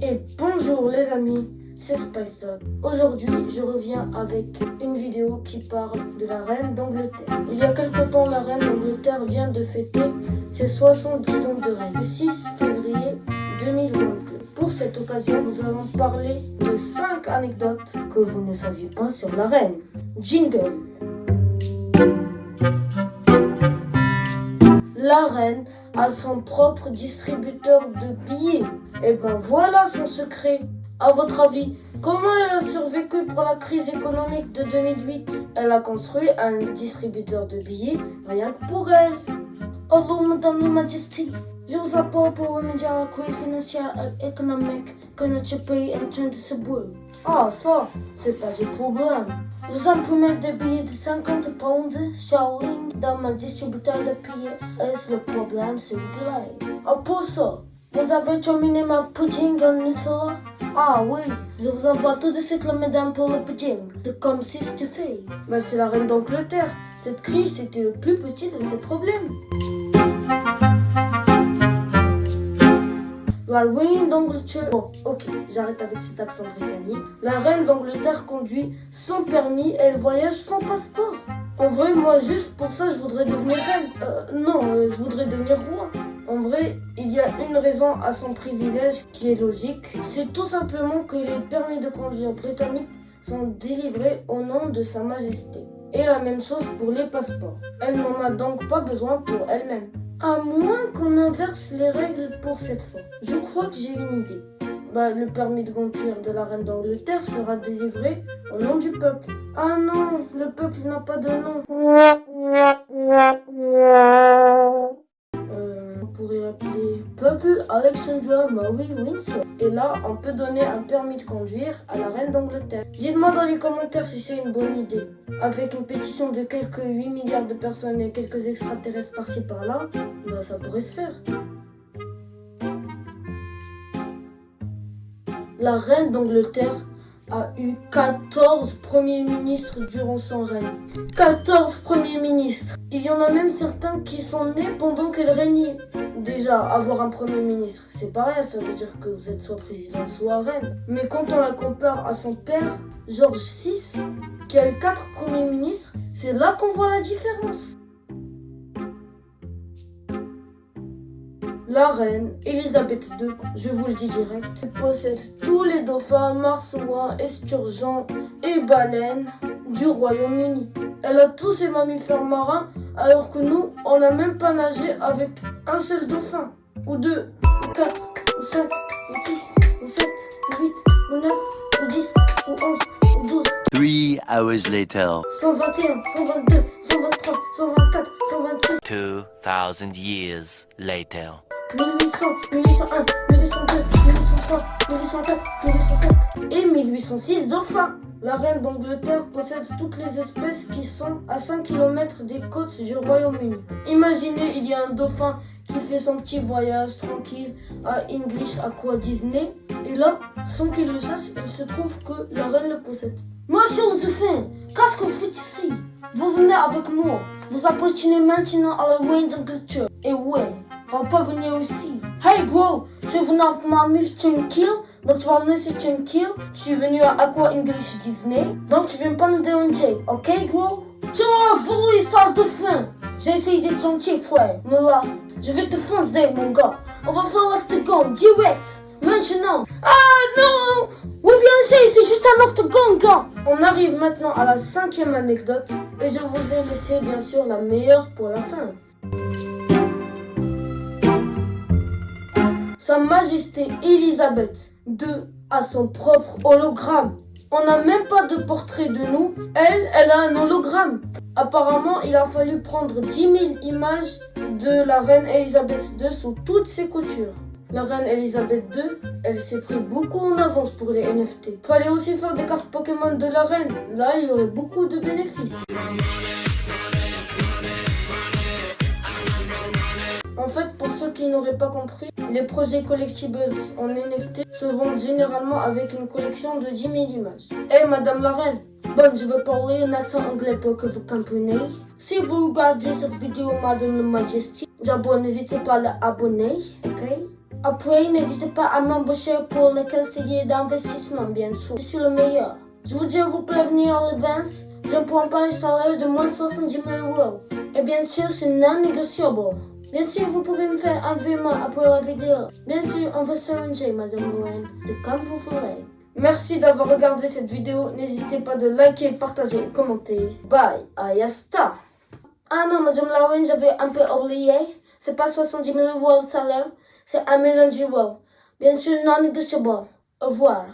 Et bonjour les amis, c'est Spice. Aujourd'hui, je reviens avec une vidéo qui parle de la reine d'Angleterre. Il y a quelque temps, la reine d'Angleterre vient de fêter ses 70 ans de règne, le 6 février 2022. Pour cette occasion, nous allons parler de 5 anecdotes que vous ne saviez pas sur la reine. Jingle La reine a son propre distributeur de billets. Et ben voilà son secret. À votre avis, comment elle a survécu pour la crise économique de 2008 Elle a construit un distributeur de billets rien que pour elle. Hello, Madame la Majesté. Je vous appelle pour remédier à la crise financière et économique que notre pays est en train de subir. Ah, ça, c'est pas du problème. Vous imprimez des billets de 50 pounds sterling dans mon distributeur de billets et le problème réglé. Pour ça, vous avez terminé ma pudding en Nutella? Ah oui, je vous envoie tout de suite le médaille pour le pudding. C'est comme si c'était. Mais c'est la reine d'Angleterre. Cette crise, c'était le plus petit de ses problèmes. La reine d'Angleterre. Bon, ok, j'arrête avec cet accent britannique. La reine d'Angleterre conduit sans permis et elle voyage sans passeport. En vrai, moi, juste pour ça, je voudrais devenir reine. Euh, non, euh, je voudrais devenir roi. En vrai, il y a une raison à son privilège qui est logique. C'est tout simplement que les permis de conduire britanniques sont délivrés au nom de Sa Majesté. Et la même chose pour les passeports. Elle n'en a donc pas besoin pour elle-même. À moins qu'on inverse les règles pour cette fois. Je crois que j'ai une idée. Bah, le permis de conduire de la reine d'Angleterre sera délivré au nom du peuple. Ah non, le peuple n'a pas de nom. Euh, pourrait l'appeler Peuple Alexandra Mary Windsor. Et là, on peut donner un permis de conduire à la reine d'Angleterre. Dites-moi dans les commentaires si c'est une bonne idée. Avec une pétition de quelques 8 milliards de personnes et quelques extraterrestres par-ci par-là, bah ça pourrait se faire. La reine d'Angleterre a eu 14 premiers ministres durant son règne. 14 premiers ministres Il y en a même certains qui sont nés pendant qu'elle régnait. Déjà, avoir un premier ministre, c'est pas rien, ça veut dire que vous êtes soit président, soit reine. Mais quand on la compare à son père, George VI, qui a eu 4 premiers ministres, c'est là qu'on voit la différence. La reine Elisabeth II, je vous le dis direct, possède tous les dauphins, marsouins, esturgeons et baleines du Royaume-Uni. Elle a tous ces mammifères marins alors que nous, on n'a même pas nagé avec un seul dauphin. Ou deux, ou quatre, ou cinq, ou six, ou sept, ou huit, ou neuf, ou dix, ou onze, ou douze. Three hours later. 121, 122, 123, 124, 126, 2000 years later. 1800, 1801, 1802, 1803, 1804, 1805 et 1806 dauphins. La reine d'Angleterre possède toutes les espèces qui sont à 5 km des côtes du Royaume-Uni. Imaginez, il y a un dauphin qui fait son petit voyage tranquille à English Aqua Disney. Et là, sans qu'il le sache, il se trouve que la reine le possède. Monsieur le dauphin, qu'est-ce que vous faites ici? Vous venez avec moi. Vous appartenez maintenant à la reine d'Angleterre. Et ouais, va pas venir ici. Hey gros, je venu avec ma meuf tranquille, donc tu vas venir ici tranquille. Je suis venu à Aqua English Disney, donc tu viens pas nous déranger, ok gros Tu l'as volé, sale de fin. J'ai essayé d'être gentil, frère, mais là, je vais te foncer, mon gars. On va faire l'octogone direct, maintenant. Ah non Oui, viens ici, c'est juste un octogone, gars. On arrive maintenant à la cinquième anecdote, et je vous ai laissé bien sûr la meilleure pour la fin. Sa Majesté Elisabeth II a son propre hologramme. On n'a même pas de portrait de nous. Elle, elle a un hologramme. Apparemment, il a fallu prendre 10 000 images de la reine Elisabeth II sous toutes ses coutures. La reine Elisabeth II, elle s'est pris beaucoup en avance pour les NFT. Fallait aussi faire des cartes Pokémon de la reine. Là, il y aurait beaucoup de bénéfices. Qui n'auraient pas compris, les projets collectibles en NFT se vendent généralement avec une collection de 10 000 images. Eh Madame la Reine, bon, je vais parler un accent anglais pour que vous compreniez. Si vous regardez cette vidéo, Madame la Majesté, d'abord n'hésitez pas à l'abonner, ok? Après, n'hésitez pas à m'embaucher pour les conseillers d'investissement, bien sûr. Je suis le meilleur. Je vous dis à vous prévenir le 20, je ne prends pas un salaire de moins de 70 000 euros. Et bien sûr, c'est non négociable. Bien sûr, vous pouvez me faire un virement après la vidéo. Bien sûr, on va s'arranger, Madame Louen. C'est comme vous voulez. Merci d'avoir regardé cette vidéo. N'hésitez pas de liker, partager et commenter. Bye, ayasta. Ah non, Madame Louen, j'avais un peu oublié. C'est pas 70 000 euros le salaire, c'est un million d'euros. Bien sûr, non négociable. Au revoir.